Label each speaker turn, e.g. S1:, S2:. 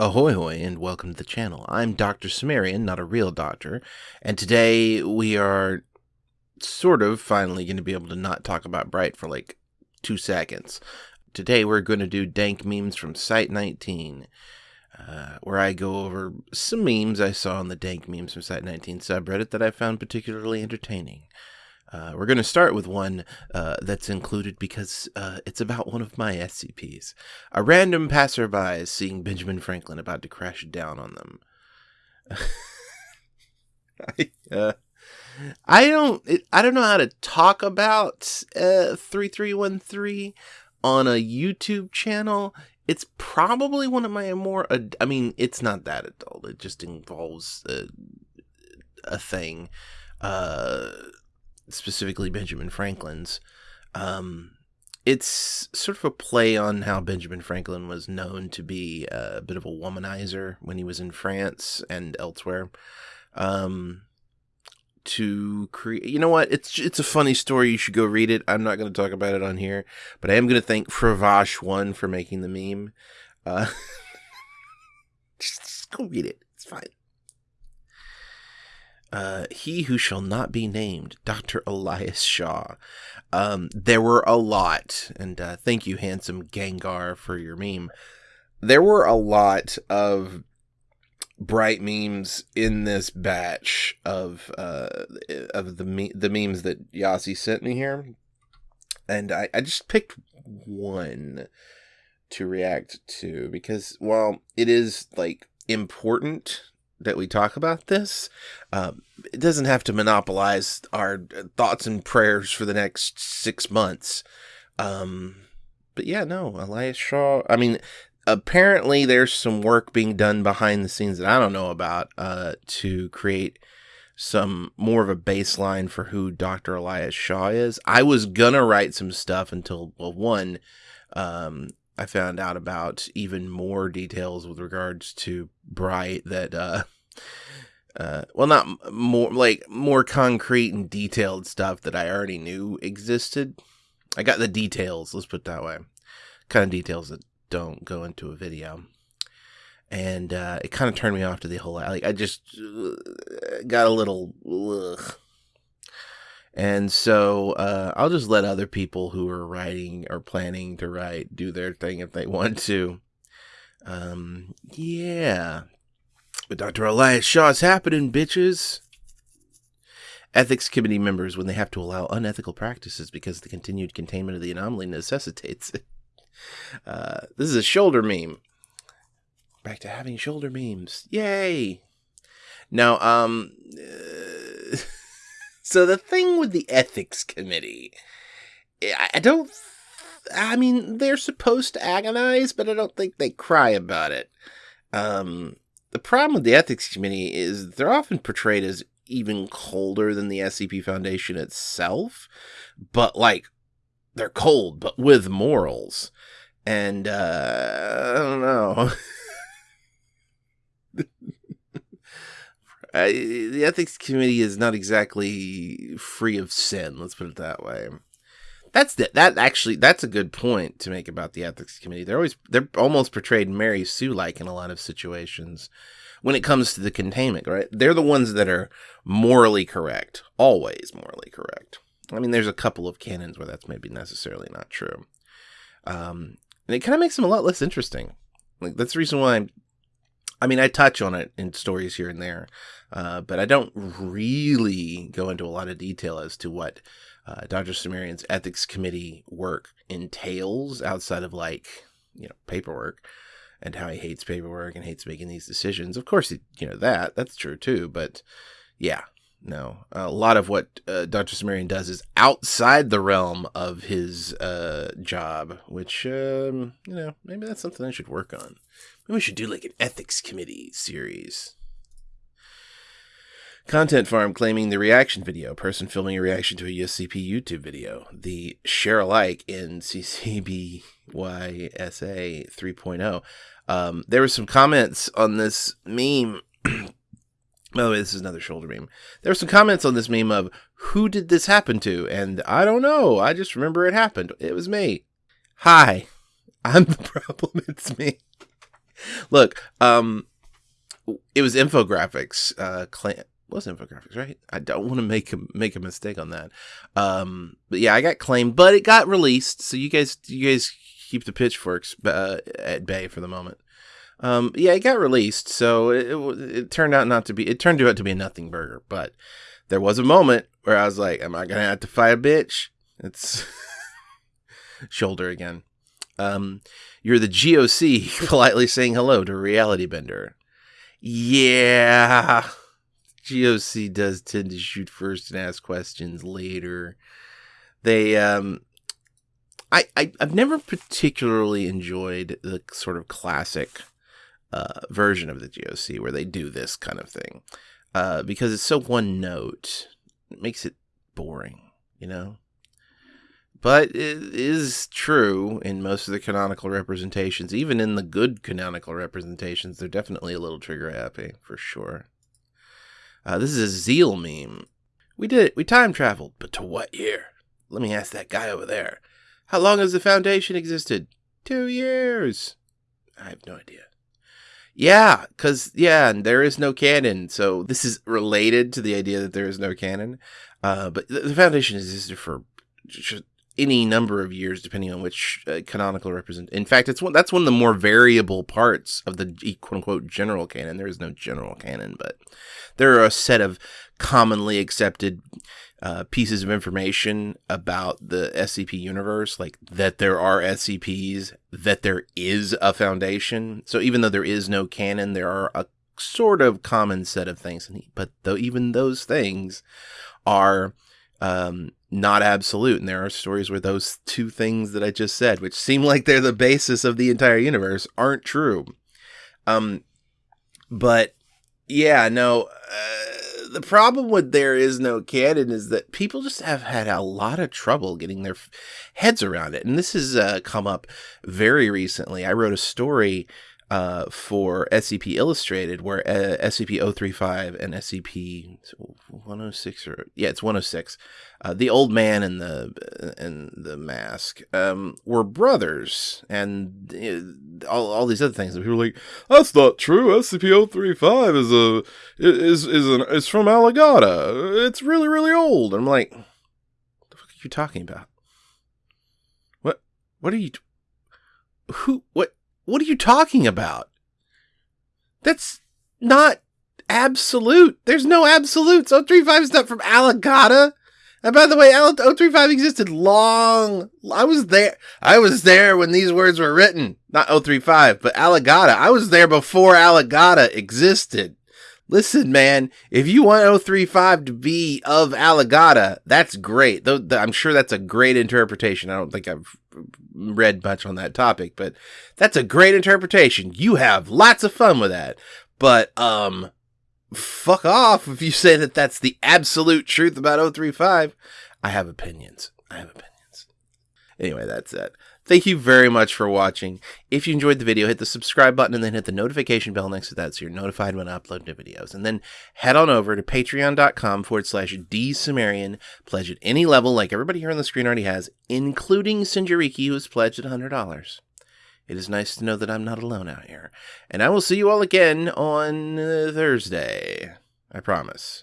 S1: Ahoy hoy and welcome to the channel. I'm Dr. Cimmerian, not a real doctor, and today we are sort of finally going to be able to not talk about Bright for like two seconds. Today we're going to do dank memes from Site19, uh, where I go over some memes I saw on the dank memes from Site19 subreddit that I found particularly entertaining. Uh, we're going to start with one uh, that's included because uh, it's about one of my SCPs. A random passerby is seeing Benjamin Franklin about to crash down on them. I, uh, I don't I don't know how to talk about uh, 3313 on a YouTube channel. It's probably one of my more I mean, it's not that adult. It just involves a, a thing. Uh specifically Benjamin Franklin's. Um, it's sort of a play on how Benjamin Franklin was known to be a bit of a womanizer when he was in France and elsewhere. Um, to create, you know what? It's it's a funny story. You should go read it. I'm not going to talk about it on here, but I am going to thank Fravash one for making the meme. Uh, just, just go read it. It's fine uh, he who shall not be named, Dr. Elias Shaw. Um, there were a lot, and uh, thank you, handsome Gengar, for your meme. There were a lot of bright memes in this batch of uh, of the me- the memes that Yasi sent me here, and I, I just picked one to react to because while it is like important that we talk about this. Um, it doesn't have to monopolize our thoughts and prayers for the next six months. Um, but yeah, no, Elias Shaw. I mean, apparently there's some work being done behind the scenes that I don't know about uh, to create some more of a baseline for who Dr. Elias Shaw is. I was gonna write some stuff until well, one, um, I found out about even more details with regards to Bright that uh uh well not more like more concrete and detailed stuff that I already knew existed. I got the details, let's put that way. Kind of details that don't go into a video. And uh, it kind of turned me off to the whole like I just uh, got a little ugh. And so uh, I'll just let other people who are writing or planning to write do their thing if they want to. Um, yeah. But Dr. Elias Shaw, Shaw's happening, bitches. Ethics committee members, when they have to allow unethical practices because the continued containment of the anomaly necessitates it. Uh, this is a shoulder meme. Back to having shoulder memes. Yay! Now, um. Uh, So the thing with the ethics committee, I don't. I mean, they're supposed to agonize, but I don't think they cry about it. Um, the problem with the ethics committee is they're often portrayed as even colder than the SCP Foundation itself, but like they're cold, but with morals. And uh, I don't know. uh, the ethics committee is not exactly free of sin. Let's put it that way. That's the, that actually that's a good point to make about the ethics committee. They're always they're almost portrayed Mary Sue like in a lot of situations when it comes to the containment. Right? They're the ones that are morally correct, always morally correct. I mean, there's a couple of canons where that's maybe necessarily not true, um, and it kind of makes them a lot less interesting. Like that's the reason why I'm I mean, I touch on it in stories here and there, uh, but I don't really go into a lot of detail as to what uh, Dr. Cimmerian's ethics committee work entails outside of like, you know, paperwork and how he hates paperwork and hates making these decisions. Of course, you know, that, that's true too, but yeah, no. A lot of what uh, Dr. Cimmerian does is outside the realm of his uh, job, which, um, you know, maybe that's something I should work on. We should do like an ethics committee series. Content Farm claiming the reaction video, person filming a reaction to a USCP YouTube video, the share alike in CCBYSA 3.0. Um, there were some comments on this meme. By the way, this is another shoulder meme. There were some comments on this meme of who did this happen to? And I don't know. I just remember it happened. It was me. Hi. I'm the problem. It's me. Look, um, it was infographics. Uh, was infographics, right? I don't want to make a make a mistake on that. Um, but yeah, I got claimed, but it got released. So you guys, you guys keep the pitchforks uh, at bay for the moment. Um, yeah, it got released, so it, it, it turned out not to be. It turned out to be a nothing burger, but there was a moment where I was like, "Am I gonna have to fight a bitch?" It's shoulder again. Um, you're the GOC politely saying hello to Reality Bender. Yeah, GOC does tend to shoot first and ask questions later. They, um, I, I I've never particularly enjoyed the sort of classic uh, version of the GOC where they do this kind of thing uh, because it's so one note. It makes it boring, you know. But it is true in most of the canonical representations. Even in the good canonical representations, they're definitely a little trigger happy for sure. Uh, this is a Zeal meme. We did it. We time traveled, but to what year? Let me ask that guy over there. How long has the Foundation existed? Two years. I have no idea. Yeah, because, yeah, and there is no canon. So this is related to the idea that there is no canon. Uh, but the, the Foundation existed for any number of years, depending on which uh, canonical represent. In fact, it's one that's one of the more variable parts of the quote unquote general canon. There is no general canon, but there are a set of commonly accepted uh, pieces of information about the SCP universe, like that there are SCPs, that there is a foundation. So even though there is no canon, there are a sort of common set of things. But though even those things are um, not absolute. And there are stories where those two things that I just said, which seem like they're the basis of the entire universe, aren't true. Um, but yeah, no. Uh, the problem with there is no canon is that people just have had a lot of trouble getting their heads around it, and this has uh, come up very recently. I wrote a story uh, for SCP Illustrated, where uh, SCP 035 and SCP 106 or yeah, it's 106, uh, the old man and the uh, and the mask um, were brothers, and uh, all, all these other things. And people were like, "That's not true. SCP 035 is a is is an is from Alagadda. It's really really old." And I'm like, "What the fuck are you talking about? What what are you? Who what?" What are you talking about? That's not absolute. There's no absolutes. 035 is not from Alagadda. And by the way, 035 existed long. I was there. I was there when these words were written. Not 035, but Alagadda. I was there before Alagadda existed. Listen, man, if you want 035 to be of Alagadda, that's great. Though I'm sure that's a great interpretation. I don't think I've read much on that topic, but that's a great interpretation. You have lots of fun with that. But um fuck off if you say that that's the absolute truth about 035. I have opinions. I have opinions. Anyway, that's it. Thank you very much for watching. If you enjoyed the video, hit the subscribe button and then hit the notification bell next to that so you're notified when I upload new videos. And then head on over to patreon.com forward slash dsumerian. Pledge at any level like everybody here on the screen already has, including Sinjariki who has pledged at $100. It is nice to know that I'm not alone out here. And I will see you all again on uh, Thursday. I promise.